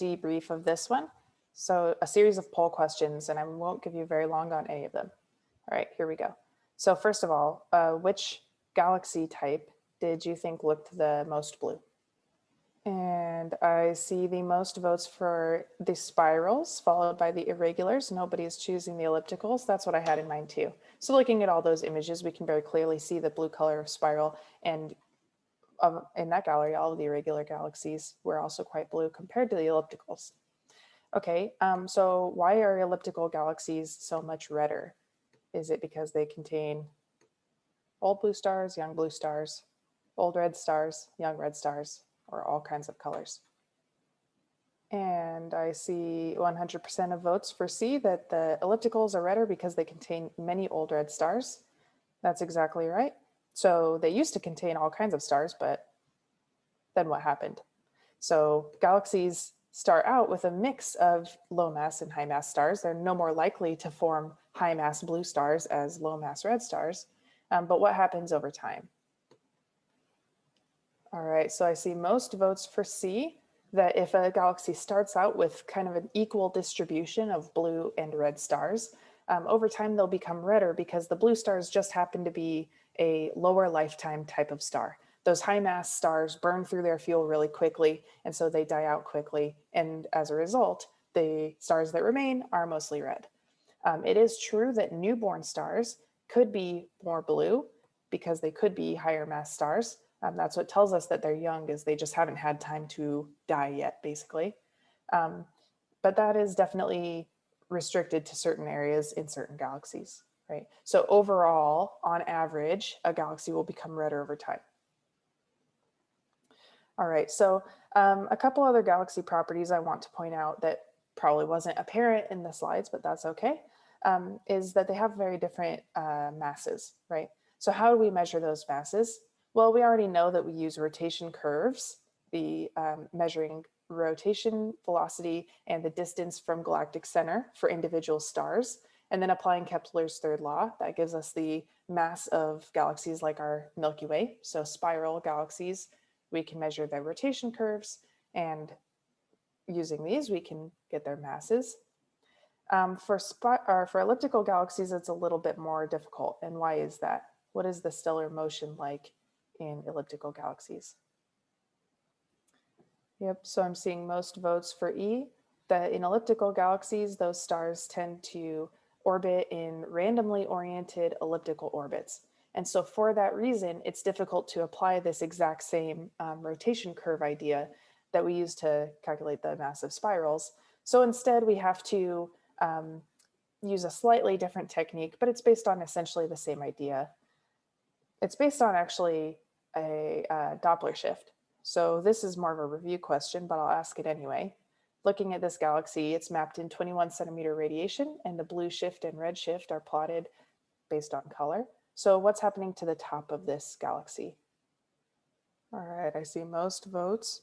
debrief of this one. So a series of poll questions, and I won't give you very long on any of them. All right, here we go. So first of all, uh, which galaxy type did you think looked the most blue? And I see the most votes for the spirals followed by the irregulars. Nobody is choosing the ellipticals. That's what I had in mind too. So looking at all those images, we can very clearly see the blue color of spiral and um, in that gallery, all of the irregular galaxies were also quite blue compared to the ellipticals. Okay, um, so why are elliptical galaxies so much redder? Is it because they contain old blue stars, young blue stars, old red stars, young red stars, or all kinds of colors? And I see 100% of votes for C that the ellipticals are redder because they contain many old red stars. That's exactly right. So they used to contain all kinds of stars, but then what happened? So galaxies start out with a mix of low mass and high mass stars. They're no more likely to form high mass blue stars as low mass red stars. Um, but what happens over time? All right, so I see most votes for C, that if a galaxy starts out with kind of an equal distribution of blue and red stars, um, over time they'll become redder because the blue stars just happen to be a lower lifetime type of star. Those high mass stars burn through their fuel really quickly, and so they die out quickly. And as a result, the stars that remain are mostly red. Um, it is true that newborn stars could be more blue because they could be higher mass stars. Um, that's what tells us that they're young is they just haven't had time to die yet, basically. Um, but that is definitely restricted to certain areas in certain galaxies, right? So overall, on average, a galaxy will become redder over time. All right, so um, a couple other galaxy properties I want to point out that probably wasn't apparent in the slides, but that's okay, um, is that they have very different uh, masses, right? So how do we measure those masses? Well, we already know that we use rotation curves, the um, measuring rotation velocity and the distance from galactic center for individual stars, and then applying Kepler's third law, that gives us the mass of galaxies like our Milky Way. So spiral galaxies we can measure their rotation curves and using these we can get their masses. Um, for, or for elliptical galaxies, it's a little bit more difficult. And why is that? What is the stellar motion like in elliptical galaxies? Yep, so I'm seeing most votes for E, that in elliptical galaxies, those stars tend to orbit in randomly oriented elliptical orbits. And so for that reason, it's difficult to apply this exact same um, rotation curve idea that we use to calculate the mass of spirals. So instead we have to um, use a slightly different technique, but it's based on essentially the same idea. It's based on actually a, a Doppler shift. So this is more of a review question, but I'll ask it anyway. Looking at this galaxy, it's mapped in 21 centimeter radiation and the blue shift and red shift are plotted based on color. So what's happening to the top of this galaxy? All right, I see most votes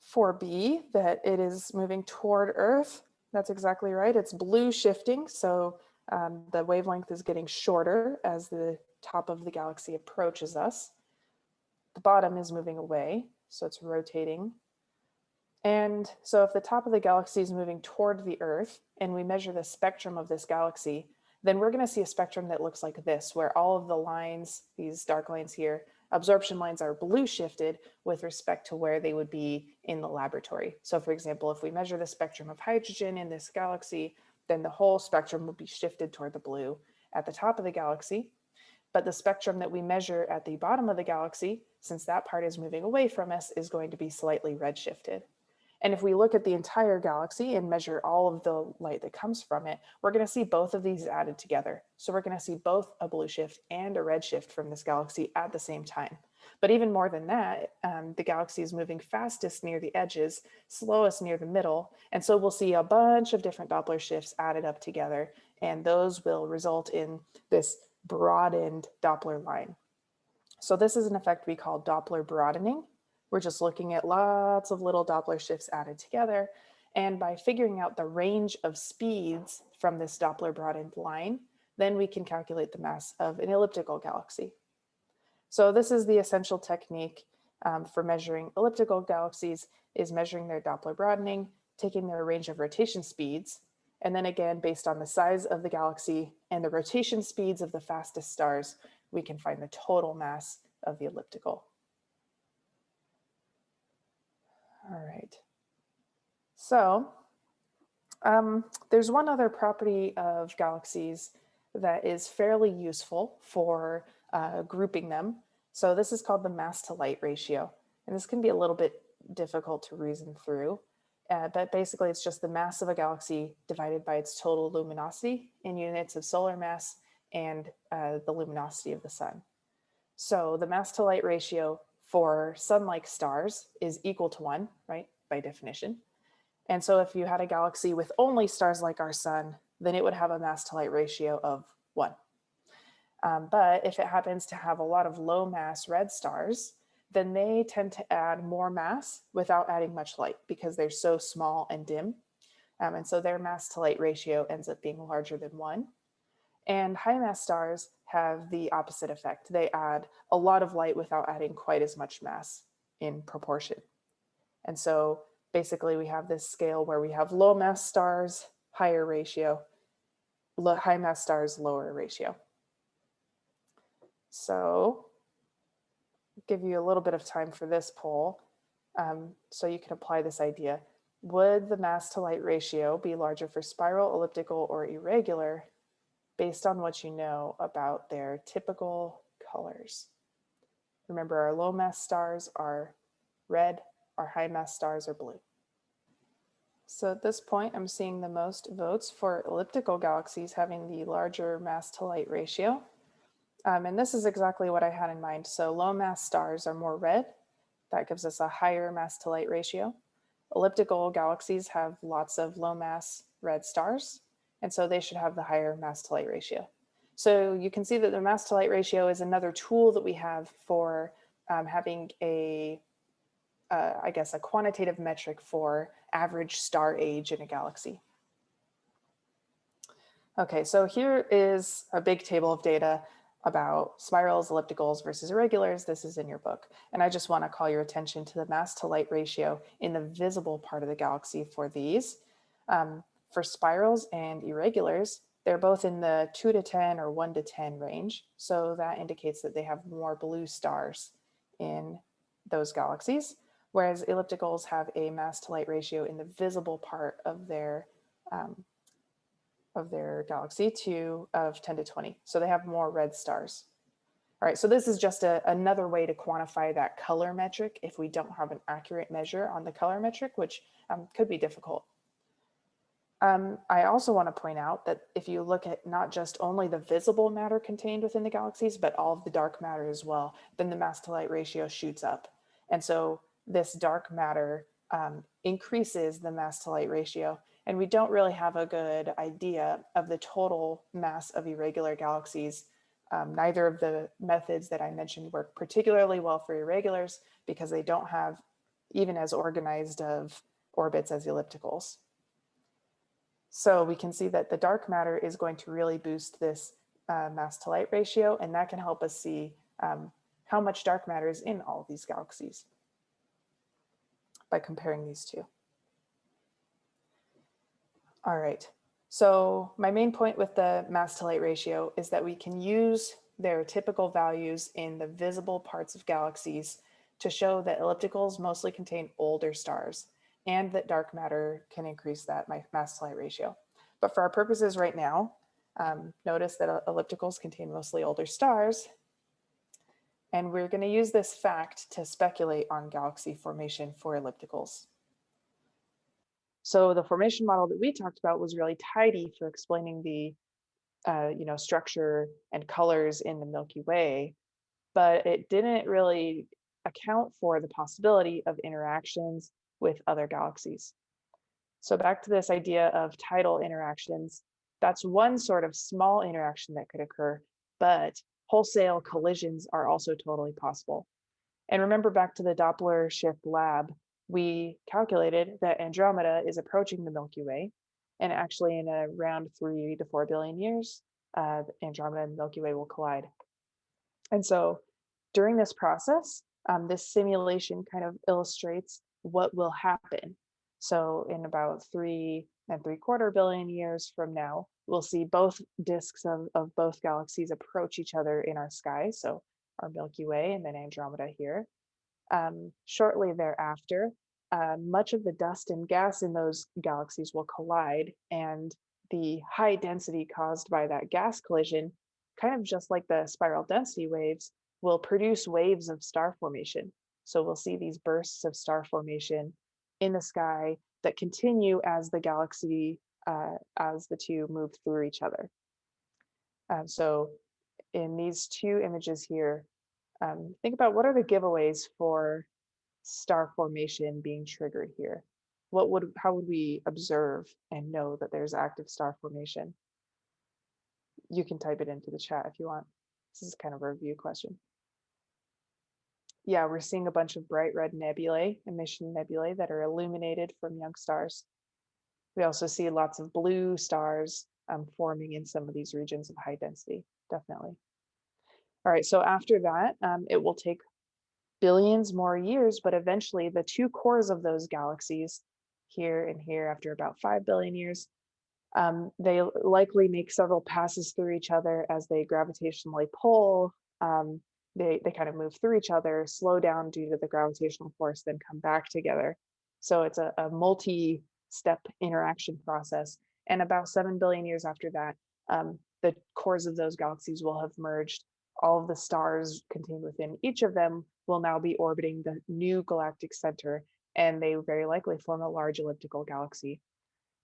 for B, that it is moving toward Earth. That's exactly right. It's blue shifting. So um, the wavelength is getting shorter as the top of the galaxy approaches us. The bottom is moving away, so it's rotating. And so if the top of the galaxy is moving toward the Earth and we measure the spectrum of this galaxy, then we're going to see a spectrum that looks like this, where all of the lines, these dark lines here, absorption lines are blue shifted with respect to where they would be in the laboratory. So for example, if we measure the spectrum of hydrogen in this galaxy, then the whole spectrum will be shifted toward the blue at the top of the galaxy. But the spectrum that we measure at the bottom of the galaxy, since that part is moving away from us, is going to be slightly redshifted. And if we look at the entire galaxy and measure all of the light that comes from it, we're going to see both of these added together. So we're going to see both a blue shift and a red shift from this galaxy at the same time. But even more than that, um, the galaxy is moving fastest near the edges, slowest near the middle. And so we'll see a bunch of different Doppler shifts added up together, and those will result in this broadened Doppler line. So this is an effect we call Doppler broadening. We're just looking at lots of little Doppler shifts added together. And by figuring out the range of speeds from this Doppler broadened line, then we can calculate the mass of an elliptical galaxy. So this is the essential technique um, for measuring elliptical galaxies is measuring their Doppler broadening taking their range of rotation speeds, and then again, based on the size of the galaxy and the rotation speeds of the fastest stars, we can find the total mass of the elliptical. All right. So um, there's one other property of galaxies that is fairly useful for uh, grouping them. So this is called the mass to light ratio. And this can be a little bit difficult to reason through. Uh, but basically it's just the mass of a galaxy divided by its total luminosity in units of solar mass and uh, the luminosity of the sun. So the mass to light ratio for sun-like stars is equal to one, right, by definition. And so if you had a galaxy with only stars like our sun, then it would have a mass to light ratio of one. Um, but if it happens to have a lot of low mass red stars, then they tend to add more mass without adding much light because they're so small and dim. Um, and so their mass to light ratio ends up being larger than one. And high mass stars have the opposite effect. They add a lot of light without adding quite as much mass in proportion. And so basically we have this scale where we have low mass stars, higher ratio, high mass stars, lower ratio. So give you a little bit of time for this poll. Um, so you can apply this idea. Would the mass to light ratio be larger for spiral, elliptical, or irregular based on what you know about their typical colors? Remember our low mass stars are red, our high mass stars are blue. So at this point, I'm seeing the most votes for elliptical galaxies having the larger mass to light ratio. Um, and this is exactly what I had in mind. So low mass stars are more red. That gives us a higher mass to light ratio. Elliptical galaxies have lots of low mass red stars. And so they should have the higher mass to light ratio. So you can see that the mass to light ratio is another tool that we have for um, having a, uh, I guess, a quantitative metric for average star age in a galaxy. Okay, so here is a big table of data about spirals, ellipticals versus irregulars. This is in your book. And I just want to call your attention to the mass to light ratio in the visible part of the galaxy for these. Um, for spirals and irregulars, they're both in the 2 to 10 or 1 to 10 range. So that indicates that they have more blue stars in those galaxies, whereas ellipticals have a mass to light ratio in the visible part of their um, of their galaxy to of 10 to 20. So they have more red stars. All right, so this is just a, another way to quantify that color metric if we don't have an accurate measure on the color metric, which um, could be difficult. Um, I also want to point out that if you look at not just only the visible matter contained within the galaxies, but all of the dark matter as well, then the mass to light ratio shoots up. And so this dark matter um, increases the mass to light ratio and we don't really have a good idea of the total mass of irregular galaxies. Um, neither of the methods that I mentioned work particularly well for irregulars because they don't have even as organized of orbits as ellipticals. So we can see that the dark matter is going to really boost this uh, mass to light ratio, and that can help us see um, how much dark matter is in all these galaxies by comparing these two. All right. So my main point with the mass to light ratio is that we can use their typical values in the visible parts of galaxies to show that ellipticals mostly contain older stars and that dark matter can increase that mass to light ratio. But for our purposes right now, um, notice that ellipticals contain mostly older stars. And we're going to use this fact to speculate on galaxy formation for ellipticals. So the formation model that we talked about was really tidy for explaining the uh, you know, structure and colors in the Milky Way, but it didn't really account for the possibility of interactions with other galaxies. So back to this idea of tidal interactions, that's one sort of small interaction that could occur, but wholesale collisions are also totally possible. And remember back to the Doppler shift lab, we calculated that Andromeda is approaching the Milky Way. And actually in around three to four billion years, uh, Andromeda and Milky Way will collide. And so during this process, um, this simulation kind of illustrates what will happen. So in about three and three quarter billion years from now, we'll see both disks of, of both galaxies approach each other in our sky. So our Milky Way and then Andromeda here. Um, shortly thereafter, uh, much of the dust and gas in those galaxies will collide and the high density caused by that gas collision, kind of just like the spiral density waves, will produce waves of star formation. So we'll see these bursts of star formation in the sky that continue as the galaxy, uh, as the two move through each other. Um, so in these two images here, um, think about what are the giveaways for star formation being triggered here? What would, how would we observe and know that there's active star formation? You can type it into the chat if you want. This is kind of a review question. Yeah, we're seeing a bunch of bright red nebulae, emission nebulae that are illuminated from young stars. We also see lots of blue stars um, forming in some of these regions of high density, definitely. All right, so after that, um, it will take billions more years, but eventually the two cores of those galaxies here and here after about 5 billion years, um, they likely make several passes through each other as they gravitationally pull. Um, they, they kind of move through each other, slow down due to the gravitational force, then come back together. So it's a, a multi-step interaction process. And about 7 billion years after that, um, the cores of those galaxies will have merged. All of the stars contained within each of them will now be orbiting the new galactic center, and they very likely form a large elliptical galaxy.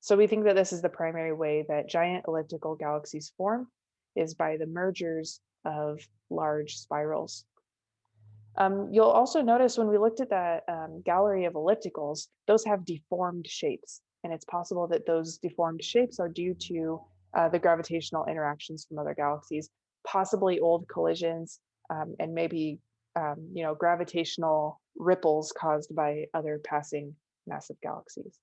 So we think that this is the primary way that giant elliptical galaxies form is by the mergers of large spirals. Um, you'll also notice when we looked at that um, gallery of ellipticals, those have deformed shapes. And it's possible that those deformed shapes are due to uh, the gravitational interactions from other galaxies, possibly old collisions, um, and maybe um, you know, gravitational ripples caused by other passing massive galaxies.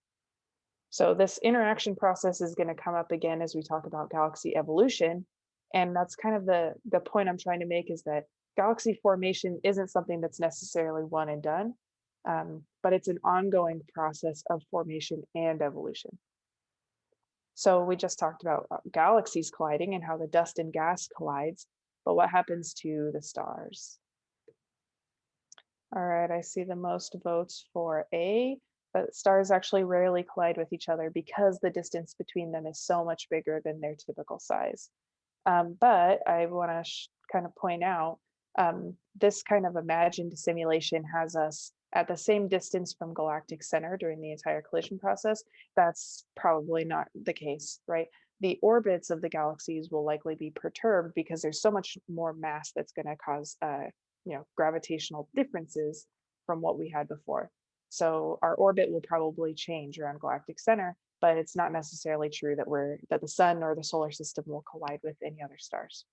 So this interaction process is going to come up again as we talk about galaxy evolution. And that's kind of the, the point I'm trying to make is that galaxy formation isn't something that's necessarily one and done, um, but it's an ongoing process of formation and evolution. So we just talked about uh, galaxies colliding and how the dust and gas collides, but what happens to the stars? All right, I see the most votes for A, but stars actually rarely collide with each other because the distance between them is so much bigger than their typical size. Um, but I want to kind of point out um, this kind of imagined simulation has us at the same distance from galactic center during the entire collision process. That's probably not the case, right? The orbits of the galaxies will likely be perturbed because there's so much more mass that's going to cause uh, you know, gravitational differences from what we had before. So our orbit will probably change around galactic center, but it's not necessarily true that we're that the sun or the solar system will collide with any other stars.